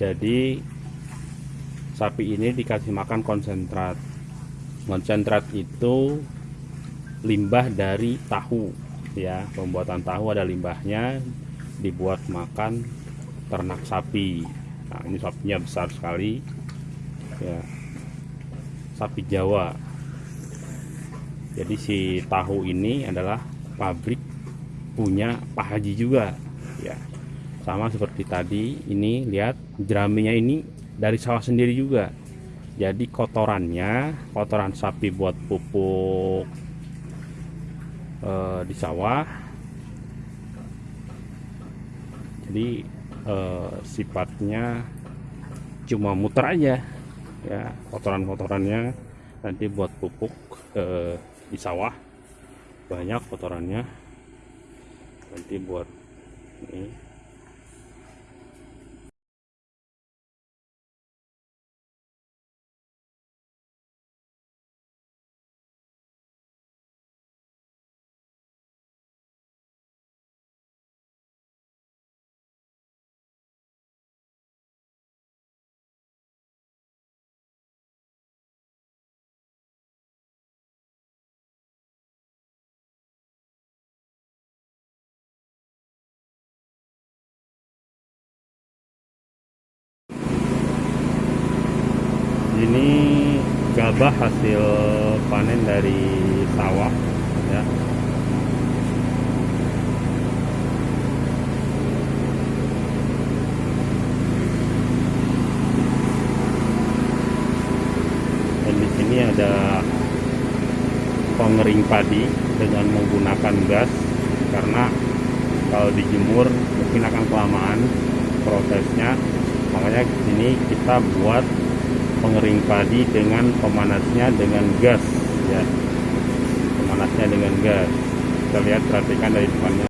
jadi sapi ini dikasih makan konsentrat. Konsentrat itu limbah dari tahu ya. Pembuatan tahu ada limbahnya dibuat makan ternak sapi. Nah ini sapinya besar sekali ya. Sapi Jawa. Jadi si tahu ini adalah pabrik punya Pak Haji juga ya sama seperti tadi ini lihat jeraminya ini dari sawah sendiri juga. Jadi kotorannya kotoran sapi buat pupuk eh, di sawah. Jadi eh, sifatnya cuma muter aja ya kotoran-kotorannya. Nanti buat pupuk eh, di sawah banyak kotorannya. Nanti buat ini ini gabah hasil panen dari sawah ya. Dan di sini ada pengering padi dengan menggunakan gas karena kalau dijemur mungkin akan kelamaan prosesnya. Makanya ini kita buat pengering padi dengan pemanasnya dengan gas ya. Pemanasnya dengan gas. Kita lihat perhatikan dari depannya